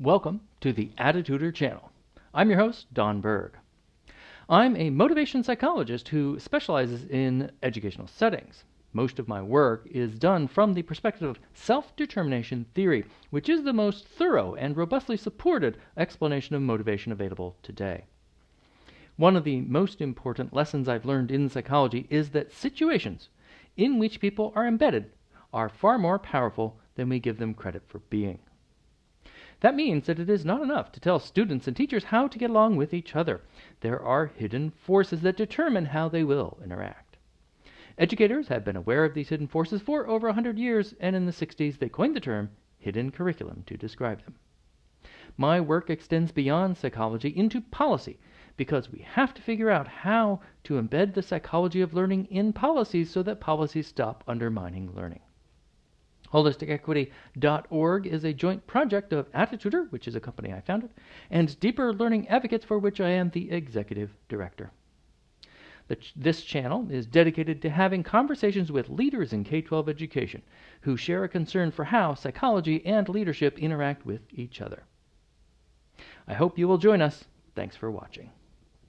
Welcome to the Attitutor channel. I'm your host, Don Berg. I'm a motivation psychologist who specializes in educational settings. Most of my work is done from the perspective of self determination theory, which is the most thorough and robustly supported explanation of motivation available today. One of the most important lessons I've learned in psychology is that situations in which people are embedded are far more powerful than we give them credit for being. That means that it is not enough to tell students and teachers how to get along with each other. There are hidden forces that determine how they will interact. Educators have been aware of these hidden forces for over 100 years, and in the 60s they coined the term hidden curriculum to describe them. My work extends beyond psychology into policy because we have to figure out how to embed the psychology of learning in policies so that policies stop undermining learning. HolisticEquity.org is a joint project of Attitutor, which is a company I founded, and Deeper Learning Advocates, for which I am the executive director. This channel is dedicated to having conversations with leaders in K 12 education who share a concern for how psychology and leadership interact with each other. I hope you will join us. Thanks for watching.